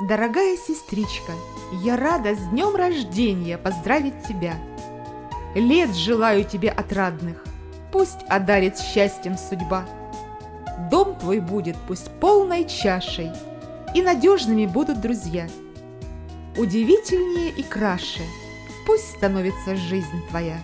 Дорогая сестричка, я рада с днем рождения поздравить тебя. Лет желаю тебе отрадных, пусть одарит счастьем судьба. Дом твой будет пусть полной чашей, и надежными будут друзья. Удивительнее и краше пусть становится жизнь твоя.